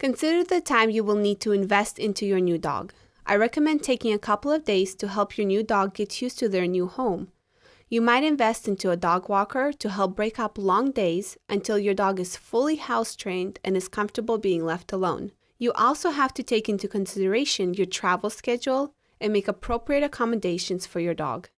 Consider the time you will need to invest into your new dog. I recommend taking a couple of days to help your new dog get used to their new home. You might invest into a dog walker to help break up long days until your dog is fully house trained and is comfortable being left alone. You also have to take into consideration your travel schedule and make appropriate accommodations for your dog.